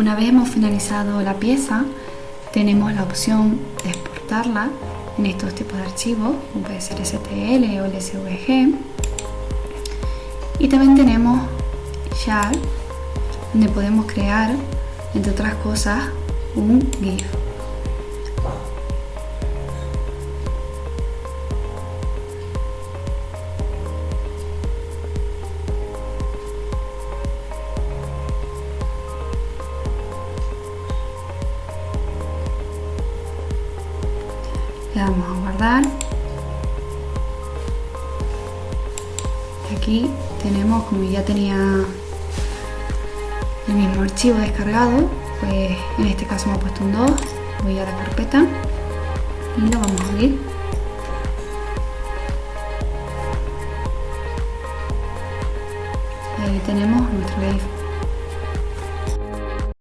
Una vez hemos finalizado la pieza, tenemos la opción de exportarla en estos tipos de archivos, como puede ser STL o SVG. Y también tenemos ya donde podemos crear, entre otras cosas, un GIF. Le damos a guardar. Y aquí tenemos como ya tenía el mismo archivo descargado pues en este caso me ha puesto un 2 voy a la carpeta y lo vamos a abrir. Ahí tenemos nuestro GIF